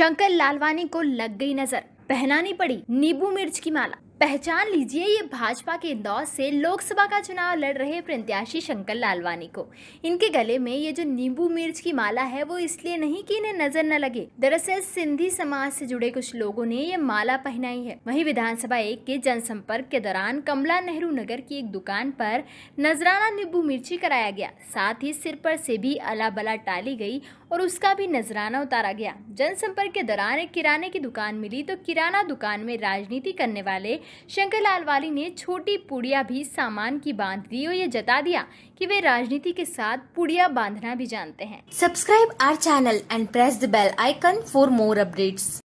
शंकर लालवानी को लग गई नज़र। पहनानी पड़ी नींबू मिर्च की माला। पहचान लीजिए, ये भाजपा के इंदौर से लोकसभा का चुनाव लड़ रहे प्रत्याशी शंकर लालवानी को। इनके गले में ये जो नींबू मिर्च की माला है, वो इसलिए नहीं कि इन्हें नज़र न लगे। दरअसल, सिंधी समाज से जुड़े कुछ लोगों ने ये माला पहनाई है। वहीं विधानसभा एक के जनसंपर्क के दौरान कमला नेहरू नगर की एक दुकान पर नजराना नींबू मिर्ची कराया गया। साथ ही सिर पर से भी अला बला टाली गई और उसका भी नजराना उतारा गया। जनसंपर्क के दौरान एक किराने की दुकान मिली तो किराना दुकान में राजनीति करने वाले शंकरलाल वाली ने छोटी पुड़िया भी सामान की बाँध दी और ये जता दिया कि वे राजनीति के साथ पुड़िया बांधना भी जानते हैं। Subscribe our channel and press the bell icon for more updates